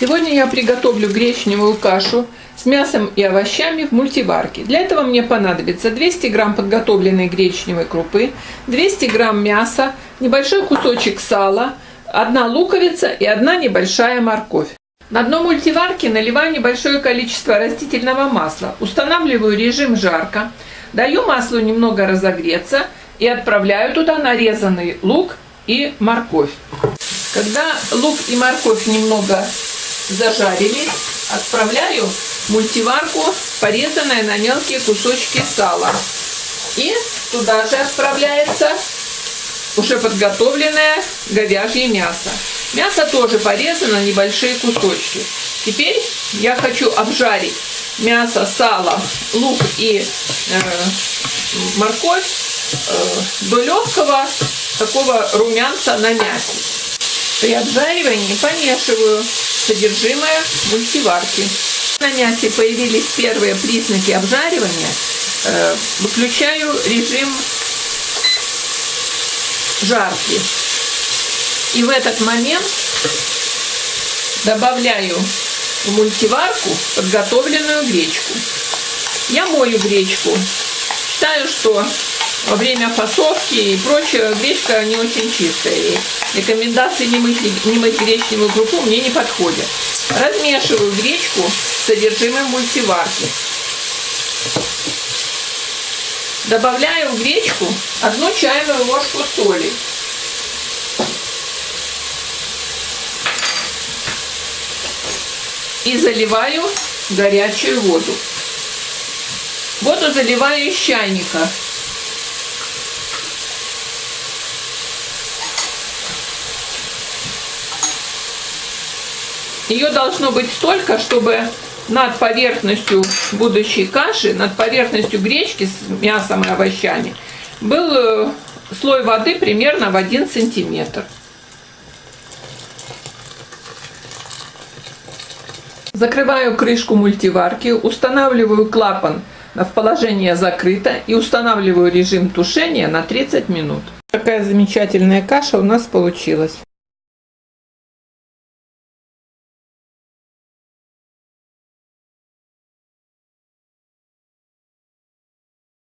Сегодня я приготовлю гречневую кашу с мясом и овощами в мультиварке. Для этого мне понадобится 200 грамм подготовленной гречневой крупы, 200 грамм мяса, небольшой кусочек сала, одна луковица и одна небольшая морковь. На дно мультиварки наливаю небольшое количество растительного масла, устанавливаю режим жарко, даю маслу немного разогреться и отправляю туда нарезанный лук и морковь. Когда лук и морковь немного зажарились, отправляю в мультиварку порезанное на мелкие кусочки сала. И туда же отправляется уже подготовленное говяжье мясо. Мясо тоже порезано на небольшие кусочки. Теперь я хочу обжарить мясо, сало, лук и э, морковь э, до легкого такого румянца на мясе. При обжаривании помешиваю содержимое мультиварки. На мясе появились первые признаки обжаривания. Э, выключаю режим жарки. И в этот момент добавляю в мультиварку подготовленную гречку. Я мою гречку. Считаю, что во время фасовки и прочее гречка не очень чистая. И рекомендации не мыть, не мыть гречневую крупу мне не подходят. Размешиваю гречку с содержимым мультиварки. Добавляю в гречку одну чайную ложку соли. И заливаю горячую воду. Воду заливаю из чайника. Ее должно быть столько, чтобы над поверхностью будущей каши, над поверхностью гречки с мясом и овощами был э, слой воды примерно в 1 сантиметр. Закрываю крышку мультиварки, устанавливаю клапан в положение закрыто и устанавливаю режим тушения на 30 минут. Такая замечательная каша у нас получилась.